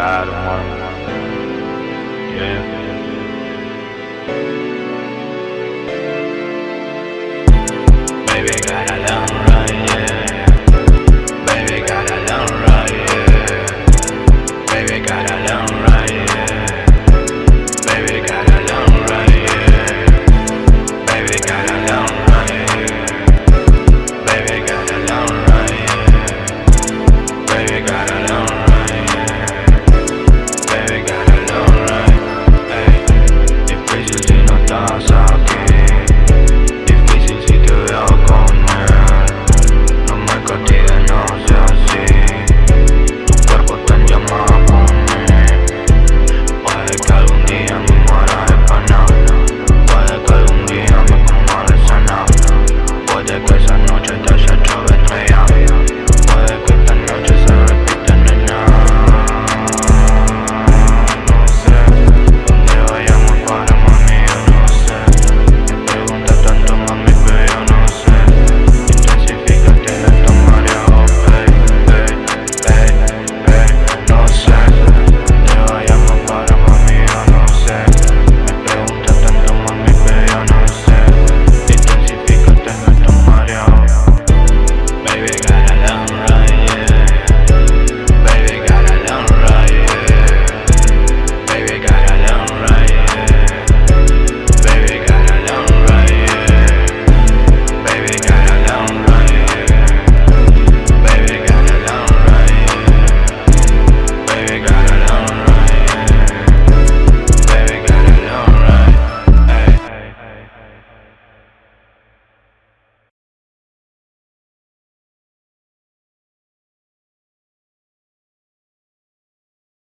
sky tomorrow. Yeah. Baby, got a love.